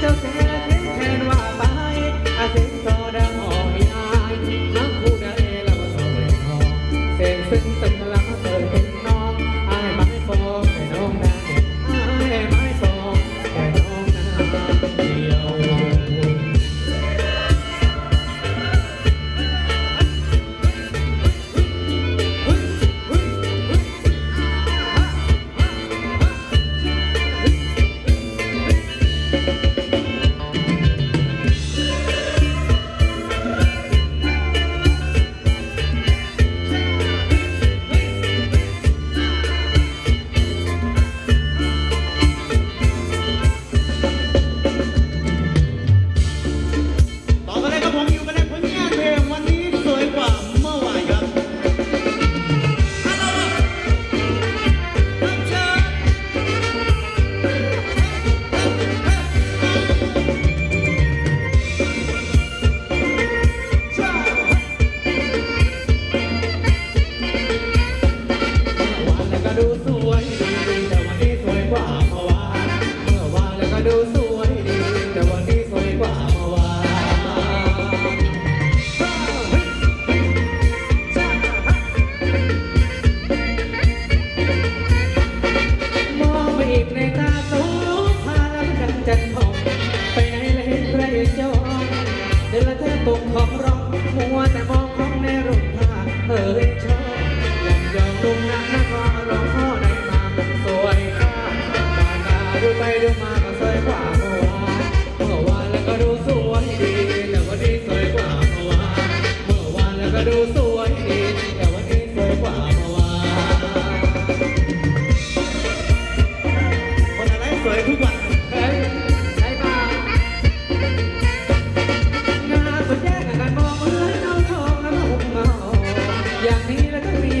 don't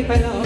Thank you.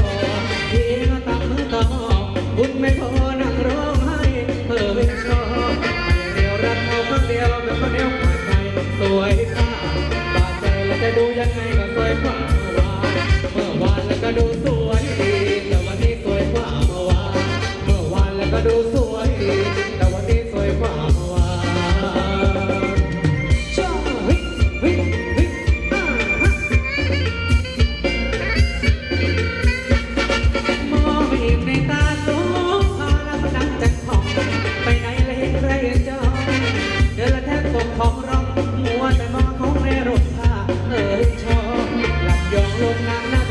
Hãy subscribe cho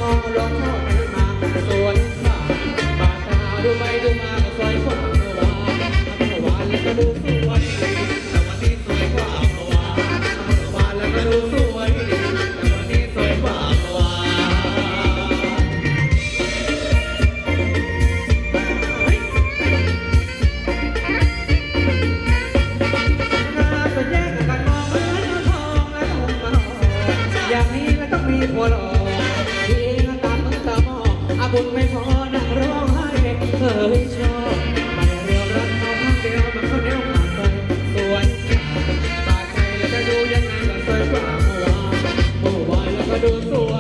的痛